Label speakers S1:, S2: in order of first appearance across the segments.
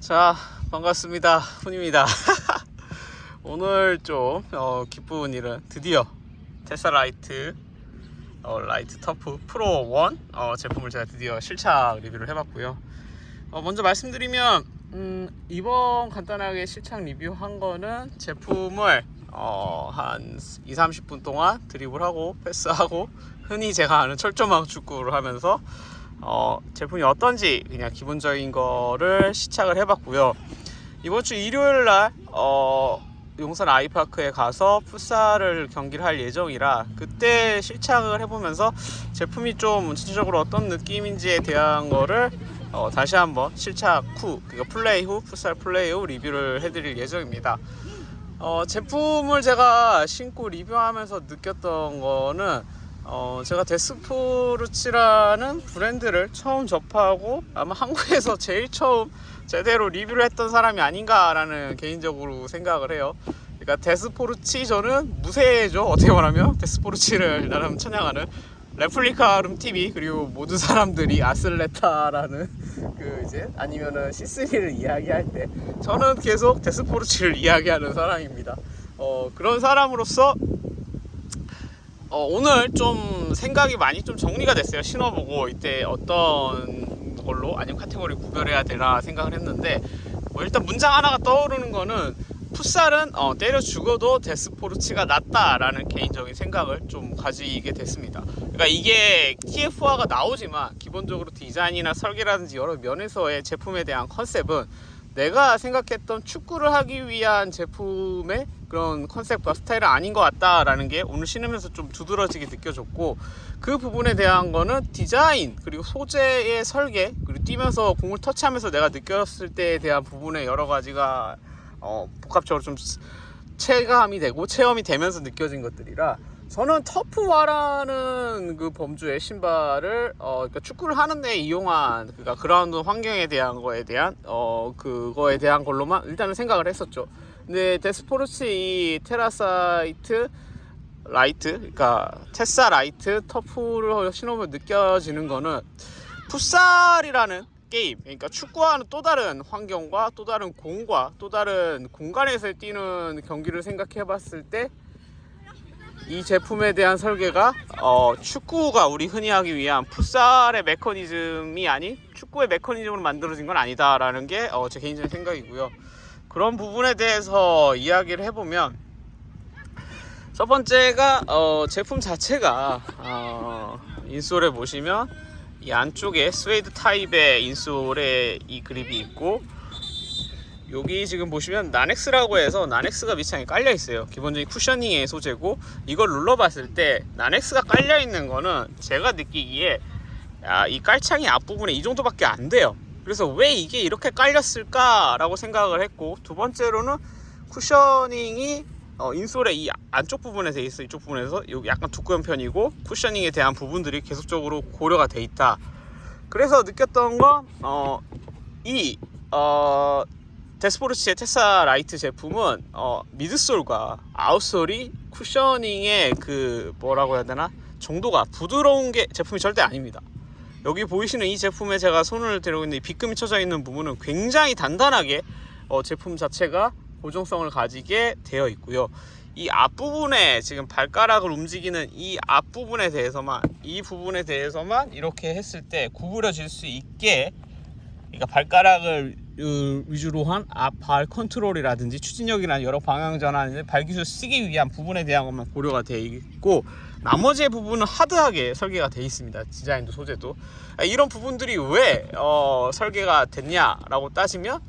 S1: 자 반갑습니다. 훈입니다. 오늘 좀 어, 기쁜 일은 드디어 Tessa Light 어, Light Turf Pro 1 어, 제품을 제가 드디어 실착 리뷰를 해봤고요. 어, 먼저 말씀드리면 음, 이번 간단하게 실착 리뷰한 거는 제품을 어, 한 2, 30분 동안 드리블하고 패스하고 흔히 제가 아는 철조망 축구를 하면서 어, 제품이 어떤지 그냥 기본적인 거를 시착을 해봤고요. 이번 주 일요일 날 어, 용산 아이파크에 가서 풋살을 경기를 할 예정이라 그때 실착을 해보면서 제품이 좀 전체적으로 어떤 느낌인지에 대한 거를 어, 다시 한번 실착 후, 그러니까 플레이 후, 풋살 플레이 후 리뷰를 해드릴 예정입니다. 어, 제품을 제가 신고 리뷰하면서 느꼈던 거는 어, 제가 데스포르치라는 브랜드를 처음 접하고 아마 한국에서 제일 처음 제대로 리뷰를 했던 사람이 아닌가라는 개인적으로 생각을 해요. 그러니까 데스포르치 저는 무쇠죠 어떻게 말하면 데스포르치를 나름 찬양하는 레플리카 룸 TV 그리고 모든 사람들이 아슬레타라는 그 이제 아니면은 C3를 이야기할 때 저는 계속 데스포르치를 이야기하는 사람입니다. 어, 그런 사람으로서 어, 오늘 좀 생각이 많이 좀 정리가 됐어요. 신어보고 이때 어떤 걸로 아니면 카테고리 구별해야 되나 생각을 했는데 뭐 일단 문장 하나가 떠오르는 거는 풋살은 어, 때려 죽어도 데스포르치가 낫다라는 개인적인 생각을 좀 가지게 됐습니다. 그러니까 이게 TF화가 나오지만 기본적으로 디자인이나 설계라든지 여러 면에서의 제품에 대한 컨셉은 내가 생각했던 축구를 하기 위한 제품의 그런 컨셉과 스타일은 아닌 것 같다라는 게 오늘 신으면서 좀 두드러지게 느껴졌고 그 부분에 대한 거는 디자인 그리고 소재의 설계 그리고 뛰면서 공을 터치하면서 내가 느꼈을 때에 대한 부분에 여러 가지가 어, 복합적으로 좀 체감이 되고 체험이 되면서 느껴진 것들이라 저는 터프와라는 그 범주의 신발을 어 그러니까 축구를 하는데 이용한 그러니까 그라운드 환경에 대한 거에 대한 어 그거에 대한 걸로만 일단은 생각을 했었죠. 근데 데스포르치 이 Tessa Light 그러니까 Tessa Light Turf를 신으면 느껴지는 거는 풋살이라는 게임 그러니까 축구와는 또 다른 환경과 또 다른 공과 또 다른 공간에서 뛰는 경기를 생각해 봤을 때 이 제품에 대한 설계가 어, 축구가 우리 흔히 하기 위한 풋살의 메커니즘이 아닌 축구의 메커니즘으로 만들어진 건 아니다라는 게 어, 제 개인적인 생각이고요. 그런 부분에 대해서 이야기를 해보면 첫 번째가 어, 제품 자체가 어, 인솔에 보시면 이 안쪽에 스웨이드 타입의 인솔에 이 그립이 있고 여기 지금 보시면 나넥스라고 해서 나넥스가 밑창에 깔려 있어요. 기본적인 쿠셔닝의 소재고 이걸 눌러봤을 때 나넥스가 깔려 있는 거는 제가 느끼기에 야, 이 깔창이 앞부분에 이 정도밖에 안 돼요 그래서 왜 이게 이렇게 깔렸을까 라고 생각을 했고 두 번째로는 cushioning이 어, insole의 이 안쪽 부분에 돼 있어 이쪽 부분에서 여기 약간 두꺼운 편이고 cushioning에 대한 부분들이 계속적으로 고려가 돼 있다 그래서 느꼈던 건 어, 이 어, 데스포르치의 Tessa Light 제품은 어, midsole과 outsole이 cushioning의 그 뭐라고 해야 되나 정도가 부드러운 게 제품이 절대 아닙니다. 여기 보이시는 이 제품에 제가 손을 대고 있는 이 빗금이 쳐져 있는 부분은 굉장히 단단하게 어, 제품 자체가 고정성을 가지게 되어 있고요. 이 앞부분에 지금 발가락을 움직이는 이 앞부분에 대해서만 이 부분에 대해서만 이렇게 했을 때 구부려질 수 있게 그러니까 발가락을 위주로 한 앞발 컨트롤이라든지 추진력이나 여러 방향 전환 발기술 쓰기 위한 부분에 대한 것만 고려가 되어 있고 나머지 부분은 하드하게 설계가 되어 있습니다. 디자인도 소재도. 아, 이런 부분들이 왜 어, 설계가 됐냐 라고 따지면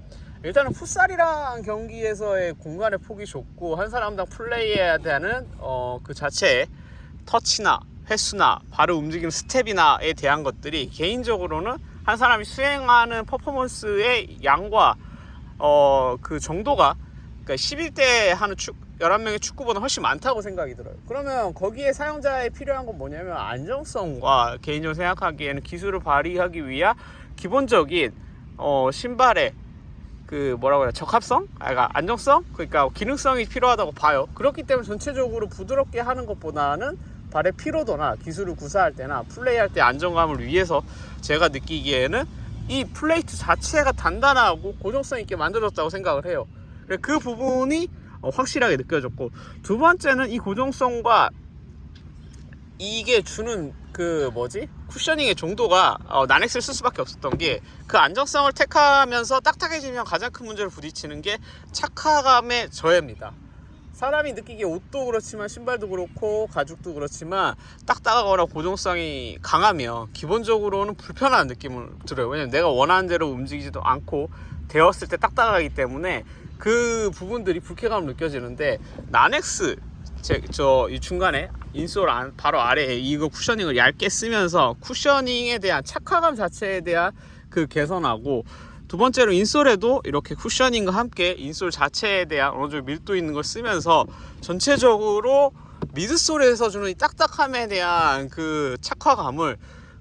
S1: 일단은 풋살이랑 경기에서의 공간의 폭이 좁고 한 사람당 플레이해야 되는 어, 그 자체의 터치나 횟수나 바로 움직이는 스텝이나에 대한 것들이 개인적으로는 한 사람이 수행하는 퍼포먼스의 양과 어, 그 정도가 그러니까 11대 하는 축 11명의 축구보다 훨씬 많다고 생각이 들어요. 그러면 거기에 사용자에 필요한 건 뭐냐면 안정성과 개인적으로 생각하기에는 기술을 발휘하기 위한 기본적인 어, 신발의 그 뭐라고 해야 적합성? 아, 그러니까 안정성? 그러니까 기능성이 필요하다고 봐요. 그렇기 때문에 전체적으로 부드럽게 하는 것보다는 발의 피로도나 기술을 구사할 때나 플레이할 때 안정감을 위해서 제가 느끼기에는 이 플레이트 자체가 단단하고 고정성 있게 만들어졌다고 생각을 해요. 그 부분이 어, 확실하게 느껴졌고 두 번째는 이 고정성과 이게 주는 그 뭐지 쿠셔닝의 정도가 어, 나넥스를 쓸 수밖에 없었던 게 그 안정성을 택하면서 딱딱해지면 가장 큰 문제를 부딪히는 게 착화감의 저해입니다. 사람이 느끼기에 옷도 그렇지만 신발도 그렇고 가죽도 그렇지만 딱딱하거나 고정성이 강하면 기본적으로는 불편한 느낌을 들어요. 왜냐면 내가 원하는 대로 움직이지도 않고 되었을 때 딱딱하기 때문에 그 부분들이 불쾌감을 느껴지는데 나넥스 저 이 중간에 인솔 안, 바로 아래에 이거 쿠셔닝을 얇게 쓰면서 쿠셔닝에 대한 착화감 자체에 대한 그 개선하고 두 번째로 인솔에도 이렇게 쿠셔닝과 함께 인솔 자체에 대한 어느 정도 밀도 있는 걸 쓰면서 전체적으로 미드솔에서 주는 이 딱딱함에 대한 그 착화감을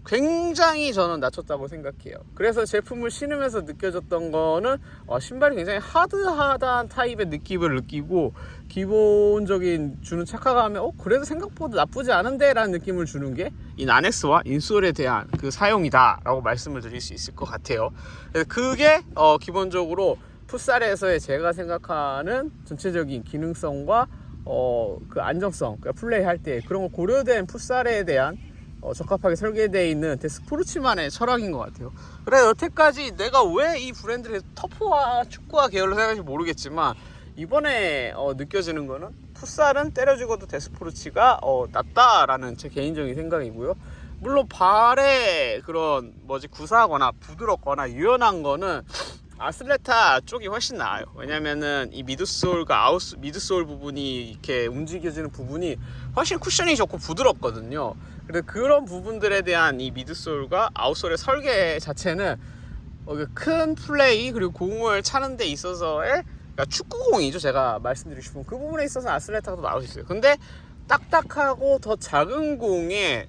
S1: 굉장히 저는 낮췄다고 생각해요. 그래서 제품을 신으면서 느껴졌던 거는 어, 신발이 굉장히 하드하다는 타입의 느낌을 느끼고 기본적인 주는 착화감에 어 그래도 생각보다 나쁘지 않은데 라는 느낌을 주는 게 이 나넥스와 인솔에 대한 그 사용이다 라고 말씀을 드릴 수 있을 것 같아요. 그게 어, 기본적으로 풋살에서의 제가 생각하는 전체적인 기능성과 어, 그 안정성, 그러니까 플레이 할 때 그런 거 고려된 풋살에 대한 어, 적합하게 설계되어 있는 데스포르츠만의 철학인 것 같아요. 그래 여태까지 내가 왜 이 브랜드를 터프와 축구와 계열로 생각하는지 모르겠지만 이번에 어, 느껴지는 거는 풋살은 때려 죽어도 데스포르치가 어, 낫다라는 제 개인적인 생각이고요. 물론 발에 그런 뭐지 구사하거나 부드럽거나 유연한 거는 아슬레타 쪽이 훨씬 나아요. 왜냐면은 이 midsole과 out midsole 부분이 이렇게 움직여지는 부분이 훨씬 쿠션이 좋고 부드럽거든요. 그래서 그런 부분들에 대한 이 midsole과 outsole의 설계 자체는 어, 그 큰 플레이 그리고 공을 차는 데 있어서의 그러니까 축구공이죠. 제가 말씀드리고 싶은 그 부분에 있어서 아슬레타가 더 나을 수 있어요. 근데 딱딱하고 더 작은 공에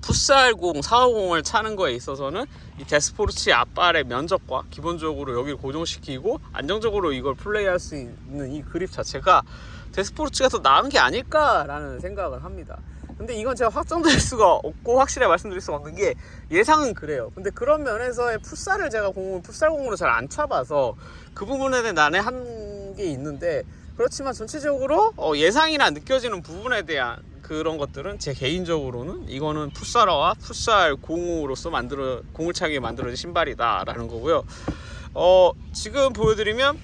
S1: 풋살공, 4호공을 차는 거에 있어서는 이 데스포르치 앞발의 면적과 기본적으로 여기를 고정시키고 안정적으로 이걸 플레이할 수 있는 이 그립 자체가 데스포르치가 더 나은 게 아닐까라는 생각을 합니다. 근데 이건 제가 확정될 수가 없고 확실히 말씀드릴 수가 없는 게 예상은 그래요. 근데 그런 면에서의 풋살을 제가 공을 풋살공으로 잘안 차봐서 그 부분에 대해 나는 한게 있는데 그렇지만 전체적으로 어, 예상이나 느껴지는 부분에 대한 그런 것들은 제 개인적으로는 이거는 풋살러와 풋살 공으로서 만들어 공을 차게 만들어진 신발이다 라는 거고요. 어 지금 보여드리면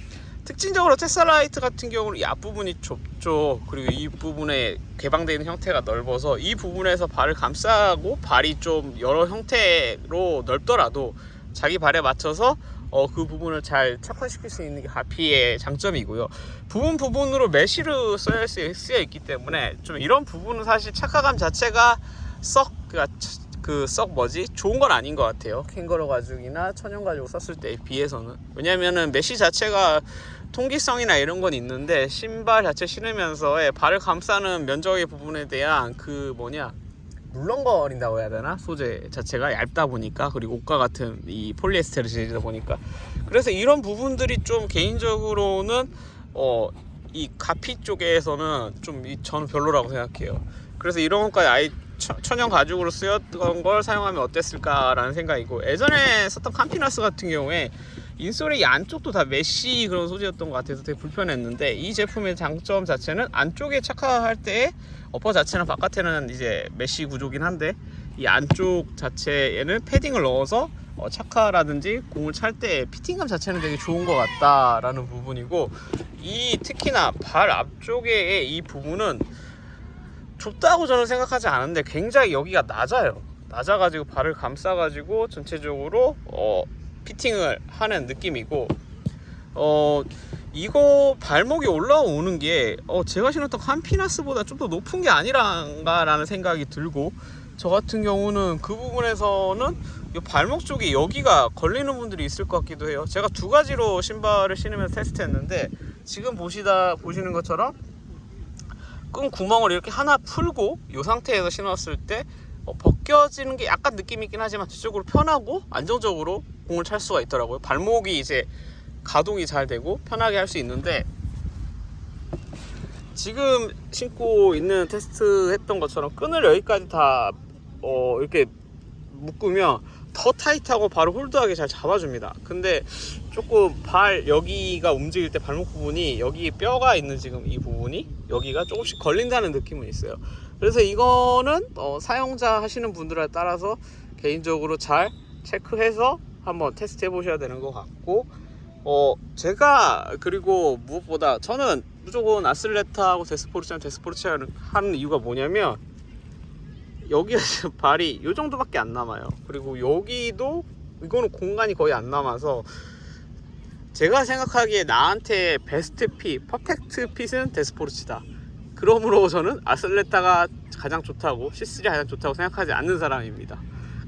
S1: 특징적으로 테슬라이트 같은 경우는 이 앞부분이 좁죠. 그리고 이 부분에 개방되어 있는 형태가 넓어서 이 부분에서 발을 감싸고 발이 좀 여러 형태로 넓더라도 자기 발에 맞춰서 어, 그 부분을 잘 착화시킬 수 있는 게 하피의 장점이고요. 부분 부분으로 메쉬로 써야 쓰- 쓰여 있기 때문에 좀 이런 부분은 사실 착화감 자체가 썩 그 썩 뭐지 좋은 건 아닌 것 같아요. 캥거루 가죽이나 천연 가죽 썼을 때에 비해서는 왜냐면은 mesh 자체가 통기성이나 이런 건 있는데 신발 자체 신으면서의 발을 감싸는 면적의 부분에 대한 그 뭐냐 물렁거린다고 해야 되나 소재 자체가 얇다 보니까 그리고 옷과 같은 이 폴리에스테르 재질이다 보니까 그래서 이런 부분들이 좀 개인적으로는 어 이 갑피 쪽에서는 좀 이 저는 별로라고 생각해요. 그래서 이런 것까지 아예 천- 천연 가죽으로 쓰였던 걸 사용하면 어땠을까라는 생각이고 예전에 썼던 캄피나스 같은 경우에 insole의 이 안쪽도 다 mesh 그런 소재였던 것 같아서 되게 불편했는데 이 제품의 장점 자체는 안쪽에 착화할 때 upper 자체는 바깥에는 이제 mesh 구조긴 한데 이 안쪽 자체에는 패딩을 넣어서 어, 착화라든지 공을 찰 때 fitting감 자체는 되게 좋은 것 같다라는 부분이고 이 특히나 발 앞쪽의 이 부분은 좁다고 저는 생각하지 않은데 굉장히 여기가 낮아요. 낮아가지고 발을 감싸가지고 전체적으로 어, 피팅을 하는 느낌이고 어 이거 발목이 올라오는 게 어, 제가 신었던 캄피나스보다 좀 더 높은 게 아니란가 라는 생각이 들고 저 같은 경우는 그 부분에서는 이 발목 쪽에 여기가 걸리는 분들이 있을 것 같기도 해요. 제가 두 가지로 신발을 신으면서 테스트했는데 지금 보시다 보시는 것처럼 끈 구멍을 이렇게 하나 풀고 이 상태에서 신었을 때 어, 벗겨지는 게 약간 느낌이 있긴 하지만 뒤쪽으로 편하고 안정적으로 공을 찰 수가 있더라고요. 발목이 이제 가동이 잘 되고 편하게 할 수 있는데 지금 신고 있는 테스트 했던 것처럼 끈을 여기까지 다 어, 이렇게 묶으면 더 타이트하고 바로 홀드하게 잘 잡아줍니다. 근데 조금 발 여기가 움직일 때 발목 부분이 여기 뼈가 있는 지금 이 부분이 여기가 조금씩 걸린다는 느낌은 있어요. 그래서 이거는 어, 사용자 하시는 분들에 따라서 개인적으로 잘 체크해서 한번 테스트 해 보셔야 되는 것 같고 어 제가 그리고 무엇보다 저는 무조건 아슬레타하고 데스포르치아 데스포르치아를 하는 이유가 뭐냐면 여기가 지금 발이 요 정도밖에 안 남아요. 그리고 여기도 이거는 공간이 거의 안 남아서 제가 생각하기에 나한테 베스트 핏, 퍼펙트 핏은 데스포르치다. 그러므로 저는 아슬레타가 가장 좋다고 C3 가장 좋다고 생각하지 않는 사람입니다.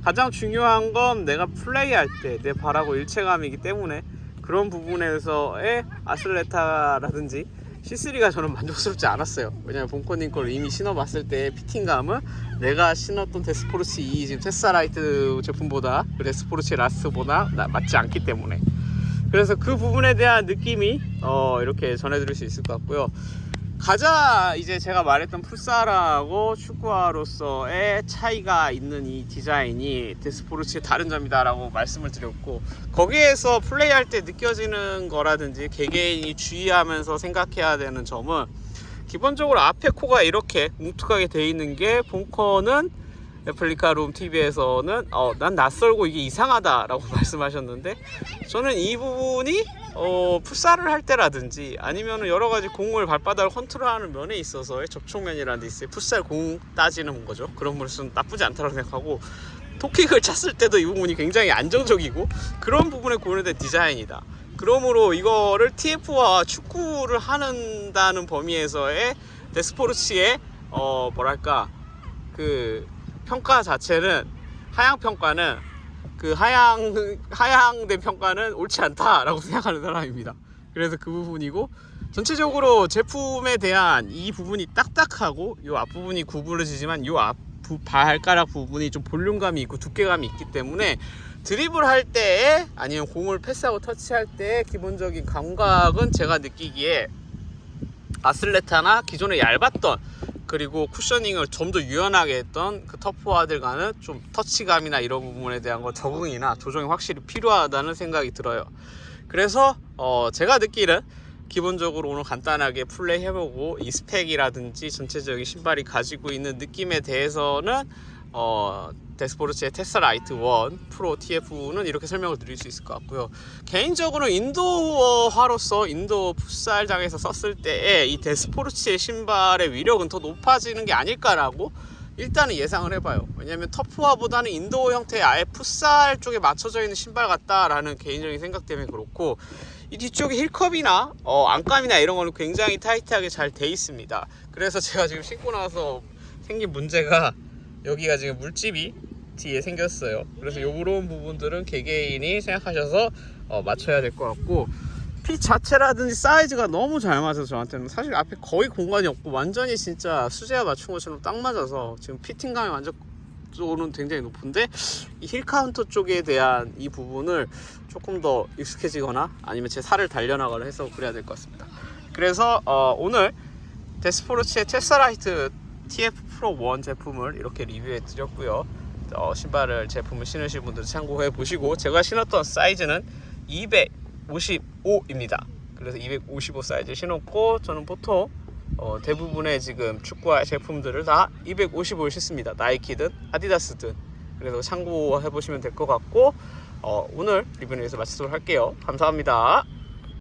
S1: 가장 중요한 건 내가 플레이할 때 내 발하고 일체감이기 때문에 그런 부분에서의 아슬레타라든지 C3가 저는 만족스럽지 않았어요. 왜냐면 본코님 걸 이미 신어봤을 때 피팅감은 내가 신었던 데스포르치 2 지금 테사라이트 제품보다 그 데스포르치 라스보다 나- 맞지 않기 때문에 그래서 그 부분에 대한 느낌이 어, 이렇게 전해드릴 수 있을 것 같고요. 가자! 이제 제가 말했던 풋살하고 축구화로서의 차이가 있는 이 디자인이 데스포르치의 다른 점이다 라고 말씀을 드렸고 거기에서 플레이할 때 느껴지는 거라든지 개개인이 주의하면서 생각해야 되는 점은 기본적으로 앞에 코가 이렇게 뭉툭하게 돼 있는 게 본커는 레플리카 룸 TV에서는 어, 난 낯설고 이게 이상하다라고 말씀하셨는데 저는 이 부분이 어, 풋살을 할 때라든지 아니면 여러 가지 공을 발바닥을 컨트롤하는 면에 있어서의 접촉면이라는 데 있어요. 풋살 공 따지는 거죠. 그런 부분은 나쁘지 않다고 생각하고 토킥을 찼을 때도 이 부분이 굉장히 안정적이고 그런 부분에 고려된 디자인이다. 그러므로 이거를 TF와 축구를 하는다는 범위에서의 데스포르치의 어 뭐랄까 그 평가 자체는 하향 평가는 그 하향 하향된 평가는 옳지 않다라고 생각하는 사람입니다. 그래서 그 부분이고 전체적으로 제품에 대한 이 부분이 딱딱하고 요 앞부분이 구부러지지만 요앞 발가락 부분이 좀 볼륨감이 있고 두께감이 있기 때문에 드리블 할 때에 아니면 공을 패스하고 터치할 때 기본적인 감각은 제가 느끼기에 아슬레타나 기존에 얇았던 그리고 쿠셔닝을 좀 더 유연하게 했던 그 터프와들과는 좀 터치감이나 이런 부분에 대한 거 적응이나 조정이 확실히 필요하다는 생각이 들어요. 그래서 어 제가 느끼는 기본적으로 오늘 간단하게 플레이 해보고 이 스펙이라든지 전체적인 신발이 가지고 있는 느낌에 대해서는 어 데스포르치의 Tessa Light 1 Pro TF는 이렇게 설명을 드릴 수 있을 것 같고요. 개인적으로 indoor화로서 indoor 풋살장에서 썼을 때에 이 데스포르치의 신발의 위력은 더 높아지는 게 아닐까라고 일단은 예상을 해봐요. 왜냐면 turf화보다는 indoor 형태의 아예 풋살 쪽에 맞춰져 있는 신발 같다라는 개인적인 생각 때문에 그렇고 이 뒤쪽에 heel cup이나 어, 안감이나 이런 거는 굉장히 타이트하게 잘 돼 있습니다. 그래서 제가 지금 신고 나서 생긴 문제가 여기가 지금 물집이 뒤에 생겼어요. 그래서 요런 부분들은 개개인이 생각하셔서 어, 맞춰야 될 것 같고 fit 자체라든지 사이즈가 너무 잘 맞아서 저한테는 사실 앞에 거의 공간이 없고 완전히 진짜 수제화 맞춘 것처럼 딱 맞아서 지금 fitting감이 완전 쪽은 굉장히 높은데 이 heel counter 쪽에 대한 이 부분을 조금 더 익숙해지거나 아니면 제 살을 단련하거나 해서 그래야 될 것 같습니다. 그래서 어, 오늘 데스포르치의 테사라이트 TF 프로 1 제품을 이렇게 리뷰해 드렸고요. 어, 신발을 제품을 신으실 분들 참고해 보시고 제가 신었던 사이즈는 255입니다. 그래서 255 사이즈 신었고 저는 보통 어, 대부분의 지금 축구화 제품들을 다 255를 신습니다. 나이키든 아디다스든 그래서 참고해 보시면 될 것 같고 어, 오늘 리뷰는 여기서 마치도록 할게요. 감사합니다.